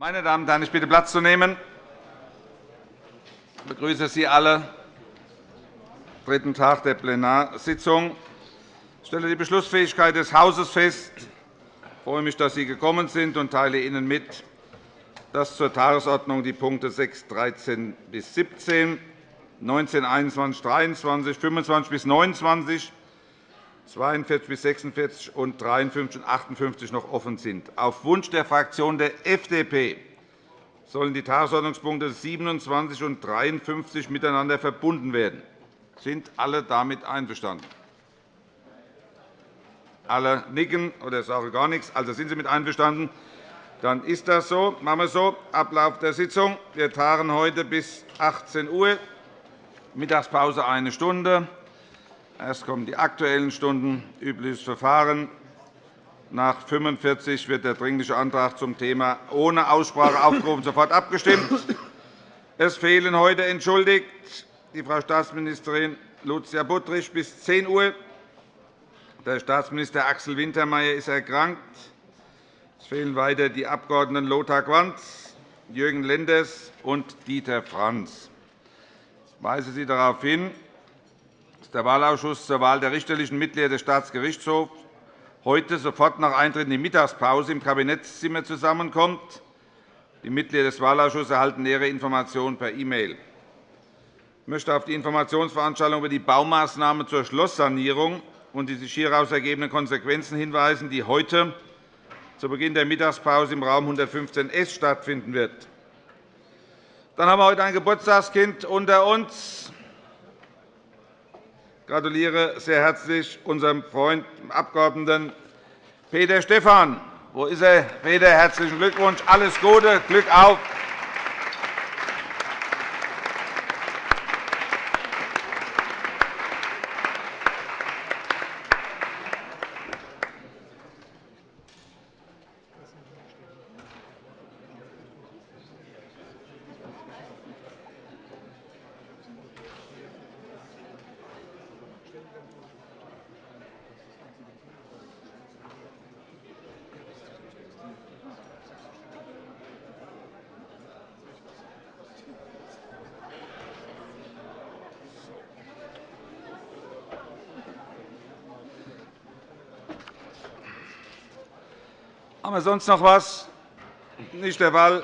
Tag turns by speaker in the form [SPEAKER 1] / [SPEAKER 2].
[SPEAKER 1] Meine Damen und Herren, ich bitte Platz zu nehmen. Ich begrüße Sie alle am dritten Tag der Plenarsitzung. Ich stelle die Beschlussfähigkeit des Hauses fest. Ich freue mich, dass Sie gekommen sind und teile Ihnen mit, dass zur Tagesordnung die Punkte 6, 13 bis 17, 19, 21, 23, 25 bis 29, 42 bis 46 und 53 und 58 noch offen sind. Auf Wunsch der Fraktion der FDP sollen die Tagesordnungspunkte 27 und 53 miteinander verbunden werden. Sind alle damit einverstanden? Alle nicken oder sagen gar nichts. Also sind Sie mit einverstanden? Dann ist das so. Machen wir so. Ablauf der Sitzung. Wir tagen heute bis 18 Uhr. Mittagspause eine Stunde. Erst kommen die Aktuellen Stunden, übliches Verfahren. Nach 45 wird der Dringliche Antrag zum Thema ohne Aussprache aufgerufen, sofort abgestimmt. Es fehlen heute entschuldigt die Frau Staatsministerin Lucia Buttrich bis 10 Uhr. Der Staatsminister Axel Wintermeyer ist erkrankt. Es fehlen weiter die Abg. Lothar Quanz, Jürgen Lenders und Dieter Franz. Ich weise Sie darauf hin, der Wahlausschuss zur Wahl der richterlichen Mitglieder des Staatsgerichtshofs heute sofort nach Eintritt in die Mittagspause im Kabinettszimmer zusammenkommt. Die Mitglieder des Wahlausschusses erhalten nähere Informationen per E-Mail. Ich möchte auf die Informationsveranstaltung über die Baumaßnahmen zur Schlosssanierung und die sich hieraus ergebenden Konsequenzen hinweisen, die heute zu Beginn der Mittagspause im Raum 115s stattfinden wird. Dann haben wir heute ein Geburtstagskind unter uns gratuliere sehr herzlich unserem Freund, dem Abg. Peter Stephan. Wo ist er? Peter, herzlichen Glückwunsch. Alles Gute, Glück auf. Haben wir sonst noch etwas? Nicht der Fall.